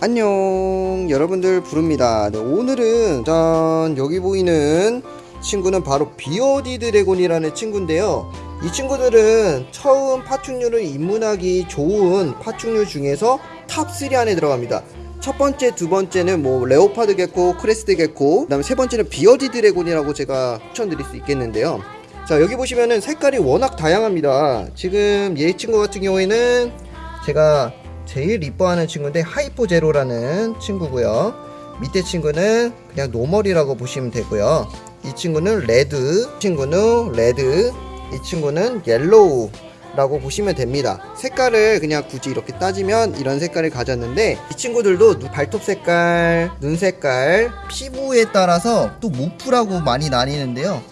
안녕. 여러분들 부릅니다. 네, 오늘은 짠 여기 보이는 친구는 바로 bearded dragon이라는 친구인데요. 이 친구들은 처음 파충류를 입문하기 좋은 파충류 중에서 top 3 안에 들어갑니다. 첫 번째, 두 번째는 뭐 leopard gecko, crested gecko 그 다음에 세 번째는 bearded dragon이라고 제가 추천드릴 수 있겠는데요. 자 여기 보시면은 색깔이 워낙 다양합니다. 지금 얘 친구 같은 경우에는 제가 제일 이뻐하는 친구인데 hypo zero라는 친구고요. 밑에 친구는 그냥 normal이라고 보시면 되고요. 이 친구는 red 이 친구는 red 이 친구는 yellow 라고 보시면 됩니다. 색깔을 그냥 굳이 이렇게 따지면 이런 색깔을 가졌는데 이 친구들도 눈- 발톱 색깔, 눈 색깔, 피부에 따라서 또 morph라고 많이 나뉘는데요.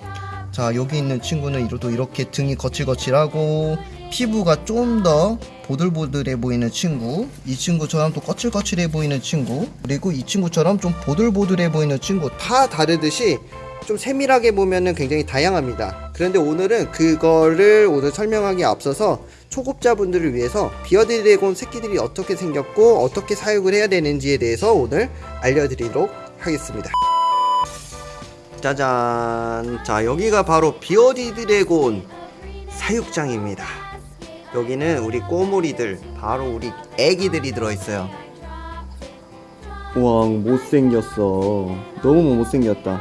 자 여기 있는 친구는 이렇게 등이 거칠거칠하고 피부가 좀 더 보들보들해 보이는 친구 이 친구처럼 또 거칠거칠해 보이는 친구 그리고 이 친구처럼 좀 보들보들해 보이는 친구 다 다르듯이 좀 세밀하게 보면은 굉장히 다양합니다. 그런데 오늘은 그거를 오늘 설명하기 앞서서 초급자분들을 위해서 bearded dragon 새끼들이 어떻게 생겼고 어떻게 사육을 해야 되는지에 대해서 오늘 알려드리도록 하겠습니다. 짜잔! 자 여기가 바로 bearded dragon 사육장입니다 여기는 우리 꼬물이들 바로 우리 애기들이 들어있어요 우와 못생겼어 너무 못생겼다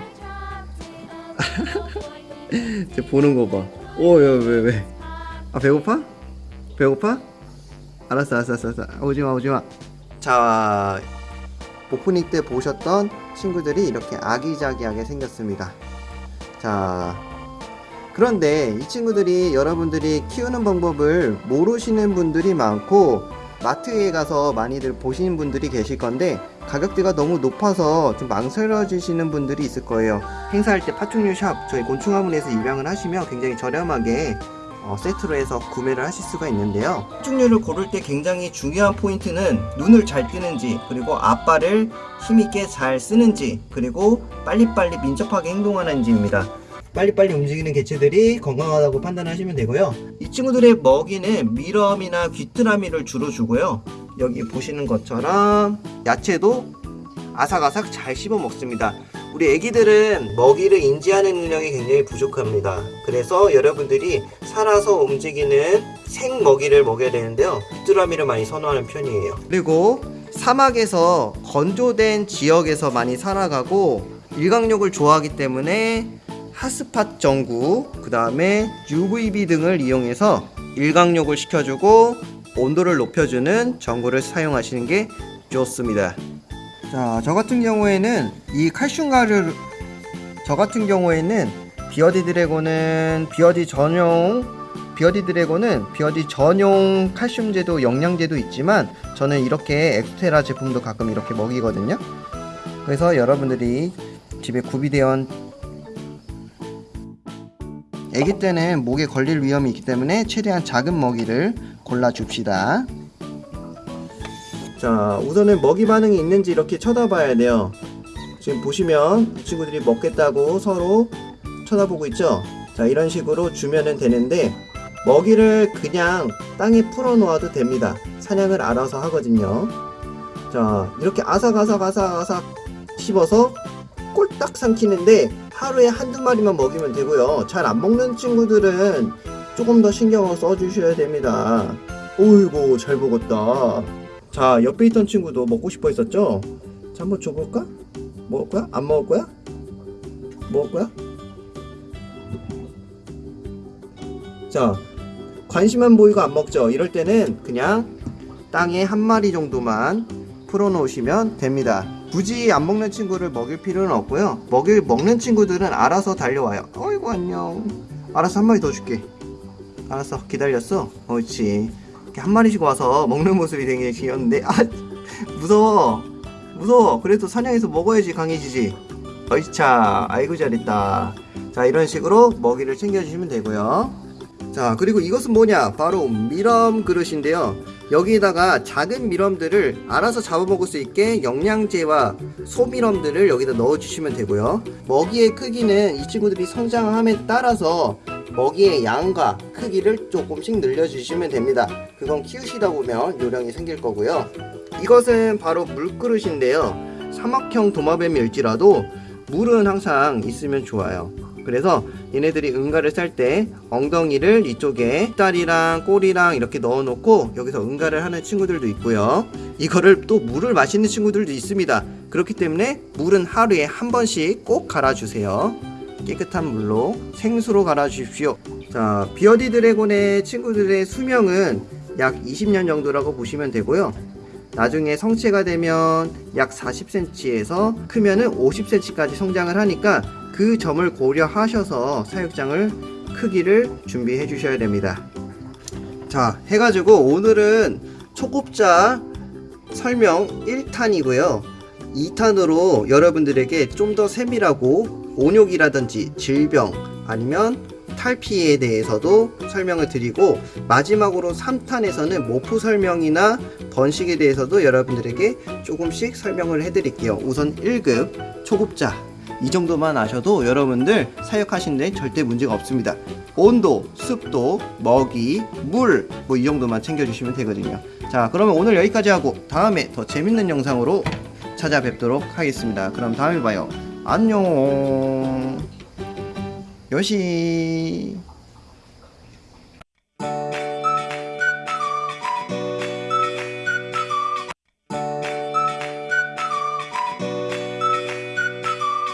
쟤 보는 거봐 오야왜왜 왜? 아 배고파? 배고파? 알았어 알았어 알았어, 알았어. 오지마 오지마 자 오프닝 때 보셨던 친구들이 이렇게 아기자기하게 생겼습니다 자 그런데 이 친구들이 여러분들이 키우는 방법을 모르시는 분들이 많고 마트에 가서 많이들 보시는 분들이 계실 건데 가격대가 너무 높아서 좀 망설여지시는 분들이 있을 거예요. 행사할 때 파충류 샵 저희 곤충화문에서 입양을 하시면 굉장히 저렴하게 어, 세트로 해서 구매를 하실 수가 있는데요. 파충류를 고를 때 굉장히 중요한 포인트는 눈을 잘 뜨는지 그리고 앞발을 힘있게 잘 쓰는지 그리고 빨리빨리 민첩하게 행동하는지입니다 빨리빨리 움직이는 개체들이 건강하다고 판단하시면 되고요. 이 친구들의 먹이는 미럼이나 귀뚜라미를 주로 주고요. 여기 보시는 것처럼 야채도 아삭아삭 잘 씹어 먹습니다. 우리 애기들은 먹이를 인지하는 능력이 굉장히 부족합니다. 그래서 여러분들이 살아서 움직이는 생 먹이를 먹여야 되는데요. 귀뚜라미를 많이 선호하는 편이에요. 그리고 사막에서 건조된 지역에서 많이 살아가고 일광욕을 좋아하기 때문에 핫스팟 전구 그 다음에 UVB 등을 이용해서 일광욕을 시켜주고 온도를 높여주는 전구를 사용하시는 게 좋습니다. 자 저 같은 경우에는 이 칼슘가를 저 같은 경우에는 비어디 드래곤은 비어디 전용 비어디 드래곤은 비어디 전용 칼슘제도 영양제도 있지만 저는 이렇게 엑스테라 제품도 가끔 이렇게 먹이거든요. 그래서 여러분들이 집에 구비되어 아기 때는 목에 걸릴 위험이 있기 때문에 최대한 작은 먹이를 골라 줍시다. 자, 우선은 먹이 반응이 있는지 이렇게 쳐다봐야 돼요. 지금 보시면 이 친구들이 먹겠다고 서로 쳐다보고 있죠? 자, 이런 식으로 주면은 되는데 먹이를 그냥 땅에 풀어 놓아도 됩니다. 사냥을 알아서 하거든요. 자, 이렇게 아삭아삭아삭아삭 씹어서 꼴딱 삼키는데 하루에 한두 마리만 먹이면 되고요. 잘 안 먹는 친구들은 조금 더 신경을 써주셔야 됩니다. 오이고 잘 먹었다. 자 옆에 있던 친구도 먹고 싶어 했었죠? 자 한번 줘볼까? 먹을 거야? 안 먹을 거야? 먹을 거야? 자 관심만 보이고 안 먹죠? 이럴 때는 그냥 땅에 한 마리 정도만 풀어 놓으시면 됩니다. 굳이 안 먹는 친구를 먹일 필요는 없고요. 먹일 먹는 친구들은 알아서 달려와요. 어이구 안녕. 알아서 한 마리 더 줄게. 알았어 기다렸어. 옳지. 이렇게 한 마리씩 와서 먹는 모습이 되게 귀여운데 아 무서워 무서워. 그래도 사냥해서 먹어야지 강해지지. 어이차 아이고 잘했다. 자 이런 식으로 먹이를 챙겨주시면 되고요. 자 그리고 이것은 뭐냐 바로 미럼 그릇인데요 여기다가 작은 미럼들을 알아서 잡아먹을 수 있게 영양제와 소미럼들을 여기다 넣어주시면 되고요 먹이의 크기는 이 친구들이 성장함에 따라서 먹이의 양과 크기를 조금씩 늘려주시면 됩니다 그건 키우시다 보면 요령이 생길 거고요 이것은 바로 물그릇인데요. 사막형 도마뱀일지라도 물은 항상 있으면 좋아요. 그래서 얘네들이 응가를 쌀 때 엉덩이를 이쪽에 다리랑 꼬리랑 이렇게 넣어 놓고 여기서 응가를 하는 친구들도 있고요. 이거를 또 물을 마시는 친구들도 있습니다. 그렇기 때문에 물은 하루에 한 번씩 꼭 갈아주세요. 깨끗한 물로 생수로 갈아주십시오. 자, 비어디 드래곤의 친구들의 수명은 약 20년 정도라고 보시면 되고요. 나중에 성체가 되면 약 40cm에서 크면은 50cm까지 성장을 하니까 그 점을 고려하셔서 사육장을 크기를 준비해 주셔야 됩니다. 자, 해가지고 오늘은 초급자 설명 1탄이고요. 2탄으로 여러분들에게 좀 더 세밀하고 온욕이라든지 질병 아니면 탈피에 대해서도 설명을 드리고 마지막으로 3탄에서는 모프 설명이나 번식에 대해서도 여러분들에게 조금씩 설명을 해드릴게요. 우선 1급 초급자 이 정도만 아셔도 여러분들 사육하시는데 절대 문제가 없습니다. 온도, 습도, 먹이, 물 뭐 이 정도만 챙겨주시면 되거든요. 자 그러면 오늘 여기까지 하고 다음에 더 재밌는 영상으로 찾아뵙도록 하겠습니다. 그럼 다음에 봐요. 안녕. 요시.